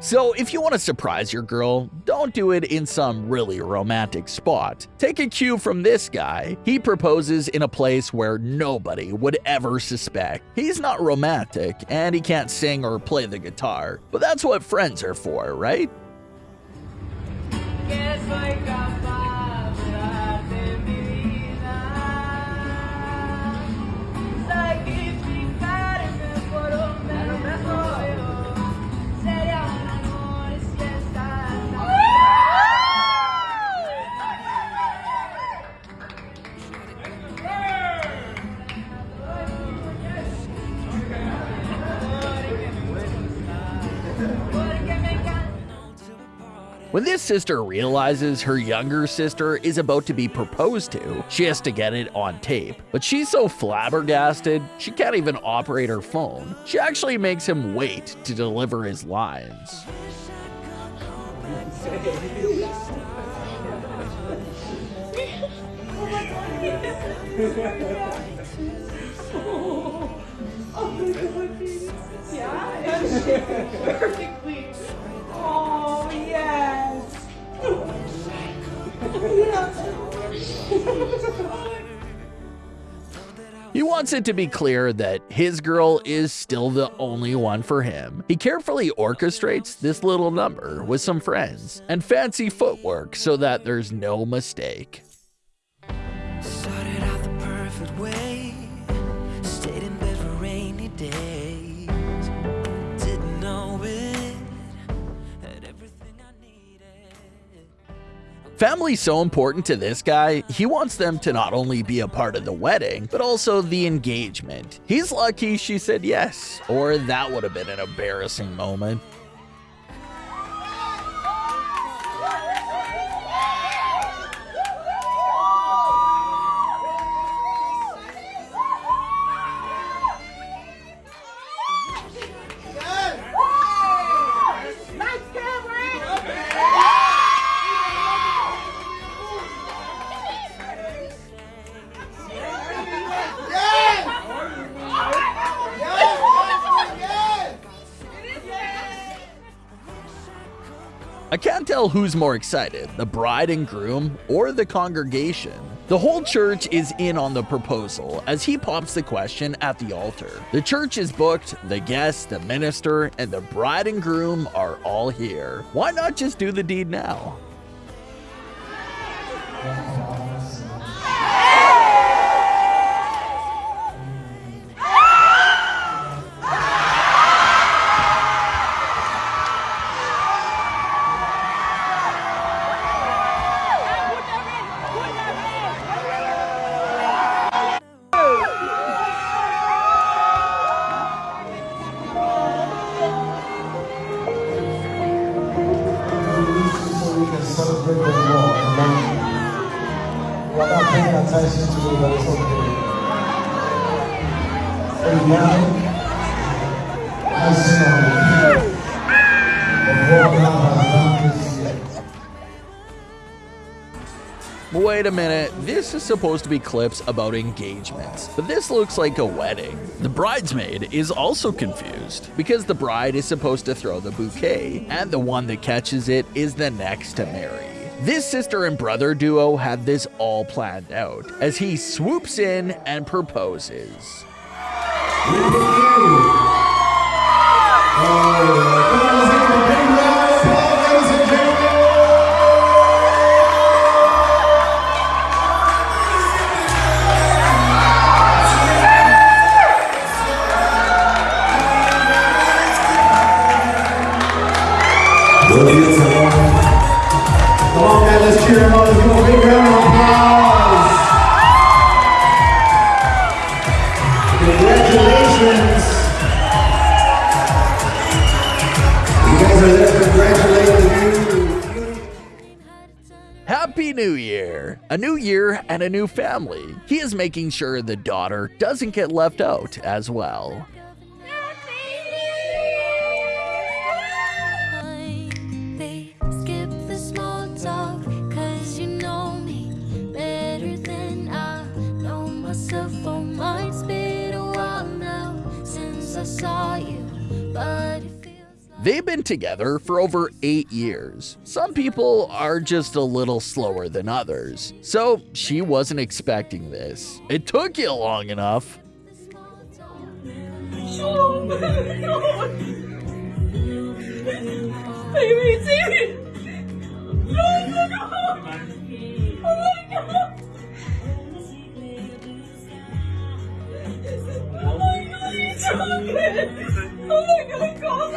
So if you want to surprise your girl, don't do it in some really romantic spot. Take a cue from this guy. He proposes in a place where nobody would ever suspect. He's not romantic, and he can't sing or play the guitar, but that's what friends are for, right? This sister realizes her younger sister is about to be proposed to, she has to get it on tape. But she's so flabbergasted, she can't even operate her phone. She actually makes him wait to deliver his lines. Oh, He wants it to be clear that his girl is still the only one for him. He carefully orchestrates this little number with some friends and fancy footwork so that there's no mistake. Family's so important to this guy, he wants them to not only be a part of the wedding, but also the engagement. He's lucky she said yes, or that would have been an embarrassing moment. I can't tell who's more excited, the bride and groom or the congregation. The whole church is in on the proposal as he pops the question at the altar. The church is booked, the guests, the minister, and the bride and groom are all here. Why not just do the deed now? We're not paying attention to it, but it's okay. Amen. I saw the. Wait a minute, this is supposed to be clips about engagements, but this looks like a wedding. The bridesmaid is also confused because the bride is supposed to throw the bouquet, and the one that catches it is the next to marry. This sister and brother duo had this all planned out as he swoops in and proposes. Applause. Congratulations. You guys are there. Happy New Year! A new year and a new family. He is making sure the daughter doesn't get left out as well. They've been together for over eight years. Some people are just a little slower than others, so she wasn't expecting this. It took you long enough. Oh my god! Baby! Oh my god! Oh my god! Oh my god, he's! Oh my god, God,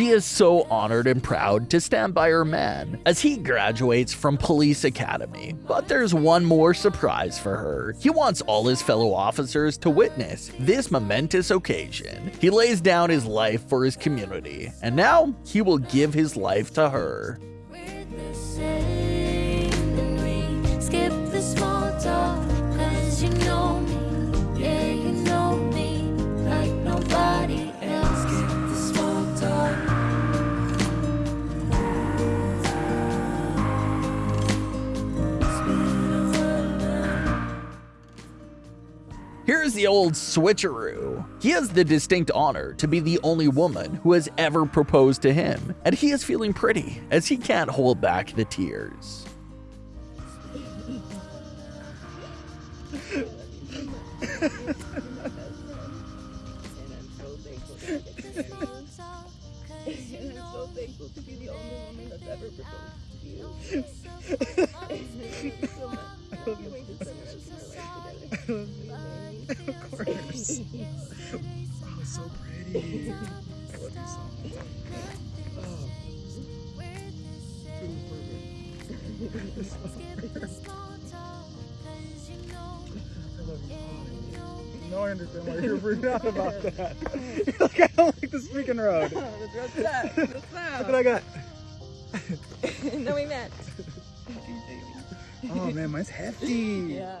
She is so honored and proud to stand by her man as he graduates from police academy. But there's one more surprise for her. He wants all his fellow officers to witness this momentous occasion. He lays down his life for his community, and now he will give his life to her. The old switcheroo. He has the distinct honor to be the only woman who has ever proposed to him, and he is feeling pretty as he can't hold back the tears. Oh, so pretty. I love you so much. Oh, Skip the small talk, 'cause you know me, I love you. yeah, you know me. Now I understand why you're freaking out about that. You're like, I don't like the speaking road. What's that? What's Look what I got. no, we met. Oh man, mine's hefty. Yeah.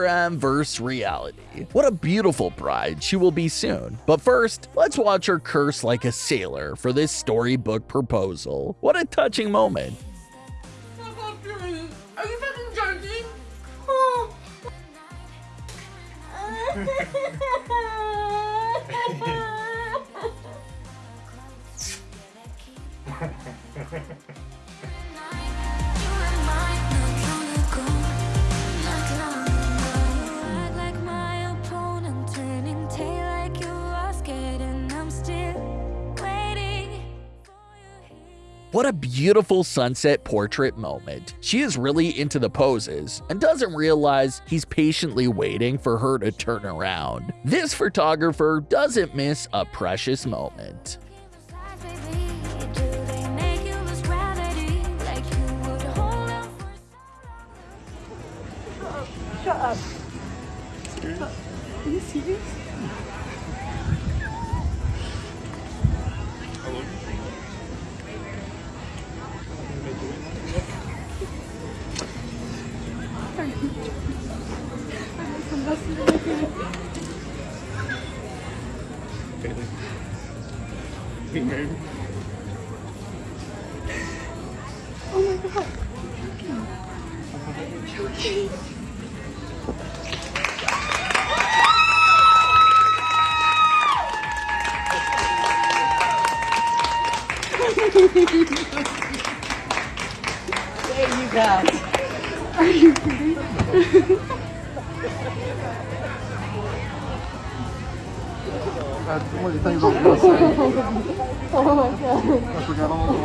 Instagram versus reality. What a beautiful bride she will be soon. But first, let's watch her curse like a sailor for this storybook proposal. What a touching moment. What a beautiful sunset portrait moment. She is really into the poses and doesn't realize he's patiently waiting for her to turn around. This photographer doesn't miss a precious moment. Out for Shut up. Are you serious?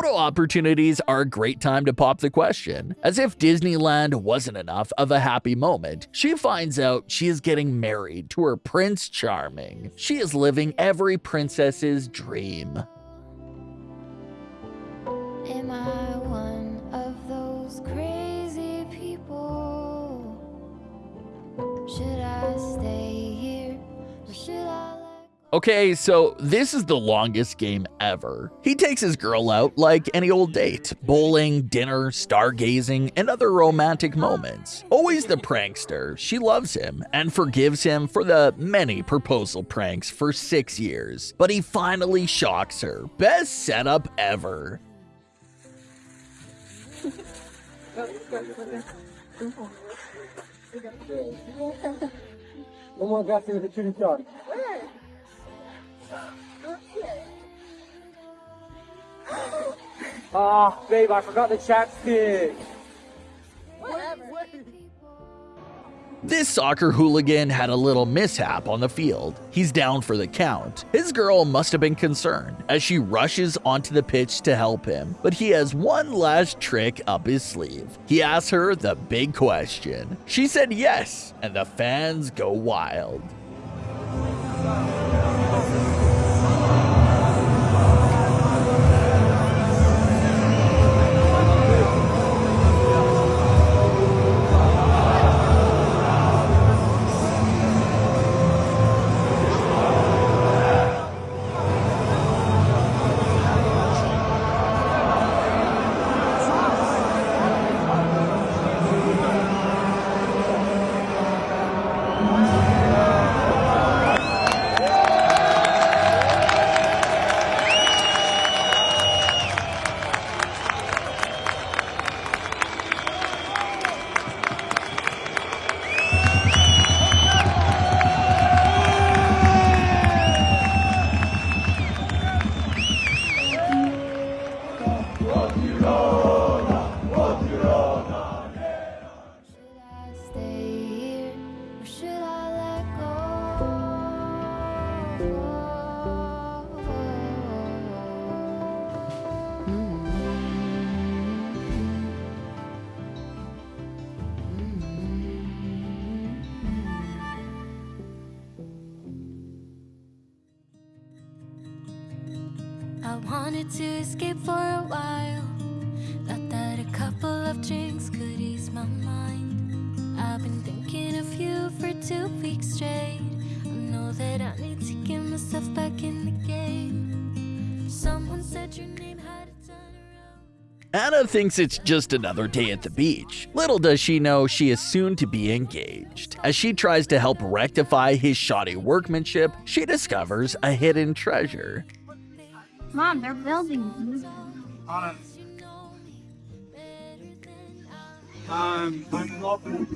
Photo opportunities are a great time to pop the question. As if Disneyland wasn't enough of a happy moment, she finds out she is getting married to her Prince Charming. She is living every princess's dream. Am I Okay, so this is the longest game ever. He takes his girl out like any old date bowling, dinner, stargazing, and other romantic moments. Always the prankster, she loves him and forgives him for the many proposal pranks for six years. But he finally shocks her. Best setup ever. No more gassing with the chili shot. Ah, babe, I forgot the chapstick. This soccer hooligan had a little mishap on the field. He's down for the count. His girl must have been concerned as she rushes onto the pitch to help him, but he has one last trick up his sleeve. He asks her the big question. She said yes, and the fans go wild. To escape for a while. Thought that a couple of drinks could ease my mind. I've been thinking of you for two weeks straight. I know that I need to get myself back in the game. Someone said your name. Anna thinks it's just another day at the beach. Little does she know she is soon to be engaged. As she tries to help rectify his shoddy workmanship, she discovers a hidden treasure. Mom, they're building. Anna. Um, I'm loving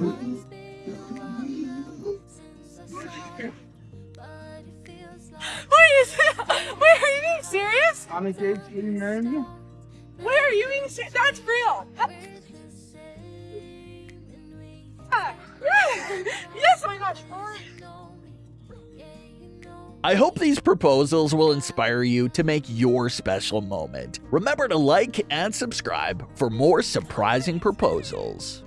Wait, is it, wait, are you being serious? I'm engaged to you, marrying you. Wait, are you being serious? That's real. Ah, yes, oh my gosh. I hope these proposals will inspire you to make your special moment. Remember to like and subscribe for more surprising proposals.